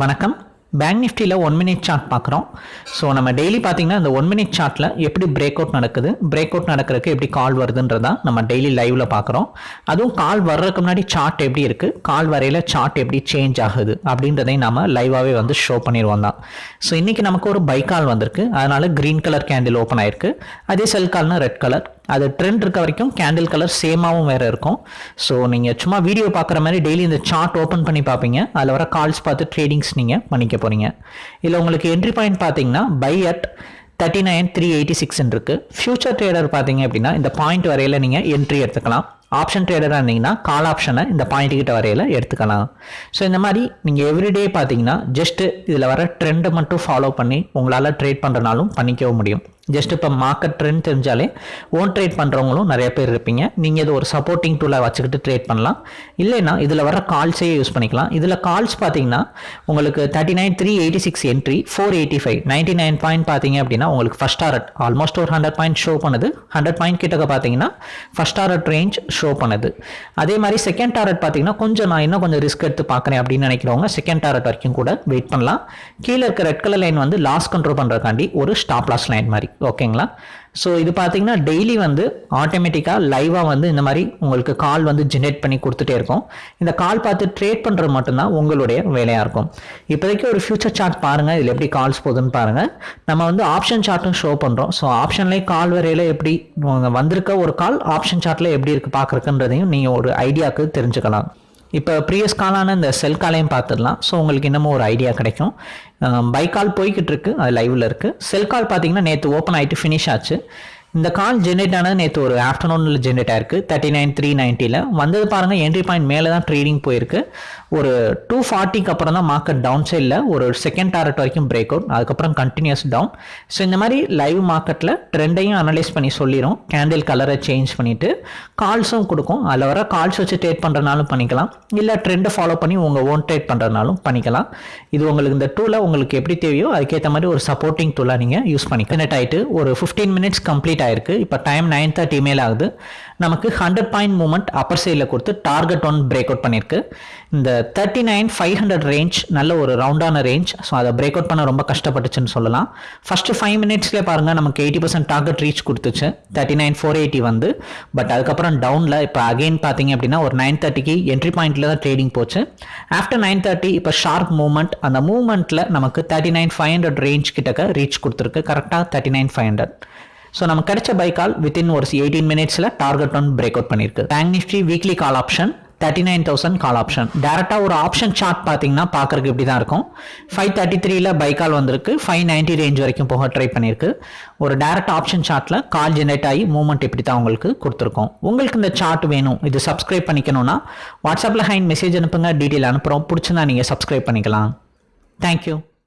வணக்கம். பேங்க் நிஃப்டியில் one minute chart பார்க்குறோம். ஸோ நம்ம டெய்லி பார்த்தீங்கன்னா அந்த ஒன் மினிட் சார்ட்டில் எப்படி பிரேக் அவுட் நடக்குது பிரேக் அவுட் நடக்கிறதுக்கு எப்படி கால் வருதுன்றதா நம்ம டெய்லி லைவில் பார்க்குறோம். அதுவும் கால் வர்றதுக்கு முன்னாடி சார்ட் எப்படி இருக்குது கால் வரையில் சார்ட் எப்படி சேஞ்ச் ஆகுது அப்படின்றதையும் நம்ம லைவாகவே வந்து ஷோ பண்ணிடுவோம் தான். ஸோ இன்றைக்கி நமக்கு ஒரு பை கால் வந்திருக்கு. அதனால் க்ரீன் கலர் கேண்டில் ஓப்பன் ஆயிருக்கு. அதே செல் கால்னால் ரெட் கலர் அது ட்ரெண்ட் இருக்க வரைக்கும் கேண்டில் கலர் சேமாகவும் வேறு இருக்கும். ஸோ நீங்கள் சும்மா வீடியோ பார்க்குற மாதிரி டெய்லி இந்த சார்ட் ஓப்பன் பண்ணி பார்ப்பீங்க. அதில் வர கால்ஸ் பார்த்து ட்ரேடிங்ஸ் நீங்கள் பண்ணிக்க போகிறீங்க இதில் உங்களுக்கு என்ட்ரி பாயிண்ட் பார்த்தீங்கன்னா buy at thirty nine three eighty சிக்ஸ்ன்னு இருக்குது ஃபியூச்சர் ட்ரேடர் பார்த்தீங்க அப்படின்னா இந்த பாயிண்ட் வரையில் நீங்கள் என்ட்ரி எடுத்துக்கலாம். ஆப்ஷன் ட்ரேடராக இருந்தீங்கன்னா கால் ஆப்ஷனை இந்த பாயிண்ட் கிட்ட வரையில் எடுத்துக்கலாம். ஸோ இந்த மாதிரி நீங்கள் எவ்ரிடே பார்த்தீங்கன்னா ஜஸ்ட்டு இதில் வர ட்ரெண்டை மட்டும் ஃபாலோ பண்ணி உங்களால் ட்ரேட் பண்ணுறனாலும் பண்ணிக்கவும் முடியும். ஜஸ்ட் இப்போ மார்க்கெட் ட்ரெண்ட் தெரிஞ்சாலே ஓன் ட்ரேட் பண்ணுறவங்களும் நிறைய பேர் இருப்பீங்க. நீங்கள் இது ஒரு சப்போர்ட்டிங் டூலாக வச்சுக்கிட்டு ட்ரேட் பண்ணலாம். இல்லைன்னா இதில் வர கால்ஸே யூஸ் பண்ணிக்கலாம். இதில் கால்ஸ் பார்த்தீங்கன்னா உங்களுக்கு thirty nine three eighty six entry four eighty five ninety nine point பார்த்தீங்க அப்படின்னா உங்களுக்கு ஃபஸ்ட் டாரட் ஆல்மோஸ்ட் ஒரு ஹண்ட்ரட் பாயிண்ட் ஷோ பண்ணுது. ஹண்ட்ரட் பாயிண்ட் கிட்டக்க பார்த்தீங்கன்னா ஃபஸ்ட் டாரட் ரேஞ்ச் ஷோ பண்ணுது. அதே மாதிரி செகண்ட் டாரட் பார்த்தீங்கன்னா கொஞ்சம் நான் இன்னும் கொஞ்சம் ரிஸ்க் எடுத்து பார்க்குறேன் அப்படின்னு நினைக்கிறவங்க செகண்ட் டாரட் வரைக்கும் கூட வெயிட் பண்ணலாம். கீழே இருக்க ரெட் கலர் லைன் வந்து லாஸ் கண்ட்ரோல் பண்ணுறதுக்காண்டி ஒரு ஸ்டாப் லாஸ் லைன் மாதிரி. ஓகேங்களா? ஸோ இது பார்த்தீங்கன்னா டெய்லி வந்து ஆட்டோமேட்டிக்காக லைவாக வந்து இந்த மாதிரி உங்களுக்கு கால் வந்து ஜென்ரேட் பண்ணி கொடுத்துட்டே இருக்கும். இந்த கால் பார்த்து ட்ரேட் பண்ணுறது மட்டும்தான் உங்களுடைய வேலையாக இருக்கும். இப்போதைக்கு ஒரு ஃபியூச்சர் சார்ட் பாருங்கள் இதில் எப்படி கால்ஸ் போகுதுன்னு பாருங்கள் நம்ம வந்து ஆப்ஷன் சார்ட்டும் ஷோ பண்ணுறோம் ஸோ ஆப்ஷன்லேயே கால் வரையில் எப்படி வந்திருக்க ஒரு கால் ஆப்ஷன் சார்ட்டில் எப்படி இருக்குது பார்க்குறக்குன்றதையும் நீங்கள் ஒரு ஐடியாவுக்கு தெரிஞ்சுக்கலாம். இப்போ ப்ரீவியஸ் காலான இந்த செல் காலையும் பார்த்துடலாம். ஸோ உங்களுக்கு இன்னமும் ஒரு ஐடியா கிடைக்கும். பைக் கால் போய்கிட்டு இருக்கு. அது லைவில் இருக்குது செல் கால் பார்த்தீங்கன்னா நேற்று ஓப்பன் ஆகிட்டு ஃபினிஷ் ஆச்சு. இந்த கால் ஜென்ரேட் ஆனது நேற்று ஒரு ஆஃப்டர்நூனில் ஜென்ரேட் ஆயிருக்கு. தேர்ட்டி நைன் த்ரீ நைன்ட்டியில் வந்தது பாருங்கள் என்ட்ரி பாயிண்ட் மேலே தான் ட்ரேடிங் போயிருக்கு. ஒரு டூ ஃபார்ட்டிக்கு அப்புறம் தான் மார்க்கெட் டவுன் சைடில் ஒரு செகண்ட் டாரட் வரைக்கும் பிரேக் அவுட் அதுக்கப்புறம் கண்டினியூஸ் டவுன் ஸோ இந்த மாதிரி லைவ் மார்க்கெட்டில் ட்ரெண்டையும் அனலைஸ் பண்ணி சொல்லிடும் கேண்டில் கலரை சேஞ்ச் பண்ணிவிட்டு கால்ஸும் கொடுக்கும். அதில் வர கால்ஸ் வச்சு ட்ரேட் பண்ணுறனாலும் பண்ணிக்கலாம். இல்லை ட்ரெண்டை ஃபாலோ பண்ணி உங்கள் ஓன் ட்ரேட் பண்ணுறதுனாலும் பண்ணிக்கலாம். இது உங்களுக்கு இந்த டூலை உங்களுக்கு எப்படி தேவையோ அதுக்கேற்ற மாதிரி ஒரு சப்போர்ட்டிங் டூலாக நீங்கள் யூஸ் பண்ணிக்கலாம். கனெக்ட் ஆகிட்டு ஒரு ஃபிஃப்டீன் மினிட்ஸ் கம்ப்ளீட் ஆயிருக்கு. இப்போ டைம் நைன் தேர்ட்டி மேல் ஆகுது. நமக்கு ஹண்ட்ரட் பாயிண்ட் மூமெண்ட் அப்பர் சைடில் கொடுத்து டார்கெட் ஒன் பிரேக் அவுட் பண்ணியிருக்கு இந்த thirty nine five hundred range நல்ல ஒரு ரவுண்டான ரேஞ்ச் ஸோ அதை பிரேக் அவுட் பண்ண ரொம்ப கஷ்டப்பட்டுச்சுன்னு சொல்லலாம். ஃபஸ்ட்டு ஃபைவ் மினிட்ஸ்லேயே பாருங்கள் நமக்கு எயிட்டி பர்சன்ட் டார்கெட் ரீச் கொடுத்துச்சு. தேர்ட்டி நைன் ஃபோர் எயிட்டி வந்து. பட் அதுக்கப்புறம் டவுனில் இப்போ அகெயின் பார்த்தீங்க அப்படின்னா ஒரு நைன் தேர்ட்டிக்கு என்ட்ரி பாயிண்ட்டில் தான் ட்ரேடிங் போச்சு. ஆஃப்டர் நைன் தேர்ட்டி இப்போ ஷார்ப் மூவ்மெண்ட் அந்த மூவ்மெண்ட்டில் நமக்கு thirty nine five hundred range கிட்டக்க ரீச் கொடுத்துருக்கு. கரெக்டாக thirty nine five hundred so நம்ம கிடைச்ச பை கால் வித்தின் ஒரு எயிட்டீன் மினிட்ஸில் டார்கெட் ஒன் பிரேக் அவுட் பண்ணியிருக்கு bank Nifty weekly call option thirty nine thousand call option டேரெக்டாக ஒரு ஆப்ஷன் சார்ட் பார்த்தீங்கன்னா பார்க்குறக்கு இப்படி தான் இருக்கும். ஃபைவ் தேர்ட்டி த்ரீல பை கால் வந்திருக்கு. ஃபைவ் நைன்ட்டி ரேஞ்ச் வரைக்கும் போக ட்ரை பண்ணியிருக்கு ஒரு டேரக்ட் ஆப்ஷன் சார்ட்டில் கால் ஜென்ரேட் ஆகி மூவ்மெண்ட் இப்படி தான் உங்களுக்கு கொடுத்துருக்கோம். உங்களுக்கு இந்த சார்ட் வேணும். இது சப்ஸ்கிரைப் பண்ணிக்கணும்னா வாட்ஸ்அப்பில் ஹைன் மெசேஜ் அனுப்புங்க. டீட்டெயில் அனுப்புகிறோம் பிடிச்சிருந்தா நீங்கள் சப்ஸ்கிரைப் பண்ணிக்கலாம். தேங்க்யூ